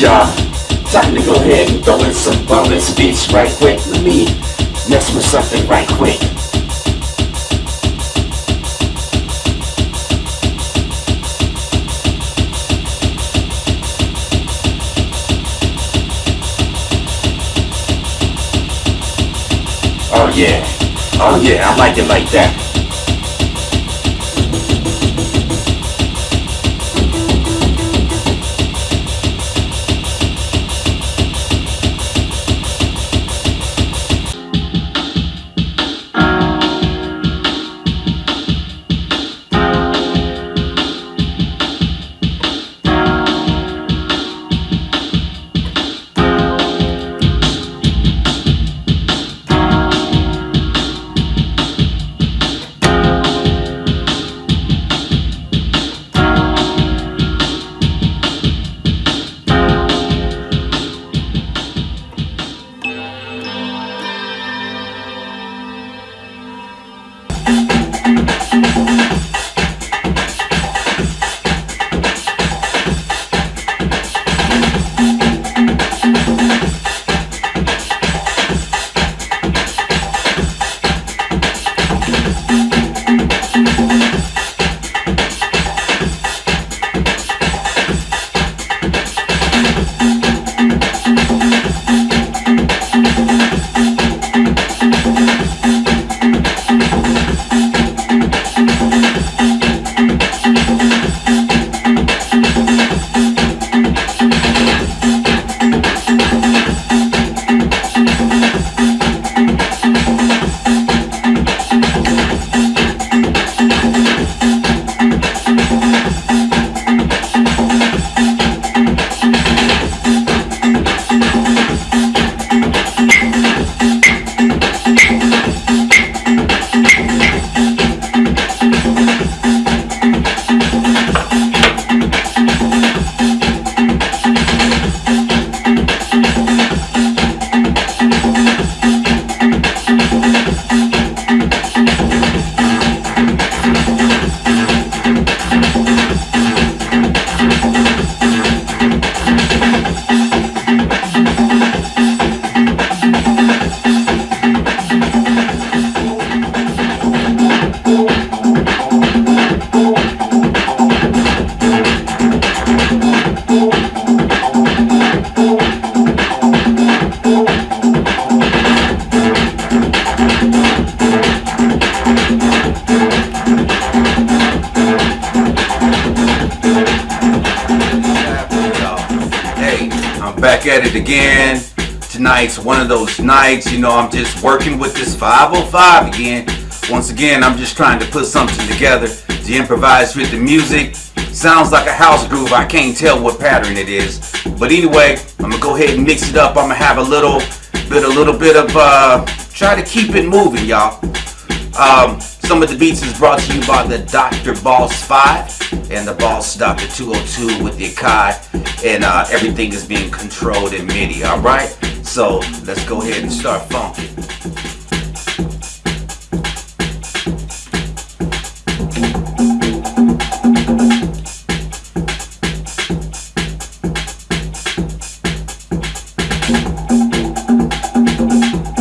y'all. Time to go ahead and throw in some bonus beats right quick. Let me mess with something right quick. Oh yeah, oh yeah, I like it like that. Back at it again. Tonight's one of those nights, you know, I'm just working with this 505 again. Once again, I'm just trying to put something together to improvise with the music. Sounds like a house groove, I can't tell what pattern it is. But anyway, I'm gonna go ahead and mix it up. I'm gonna have a little bit, a little bit of, uh, try to keep it moving, y'all. Um, some of the beats is brought to you by the Dr. Boss 5 and the Boss DR-202 with the Akai. And uh, everything is being controlled in MIDI, alright? So let's go ahead and start funking.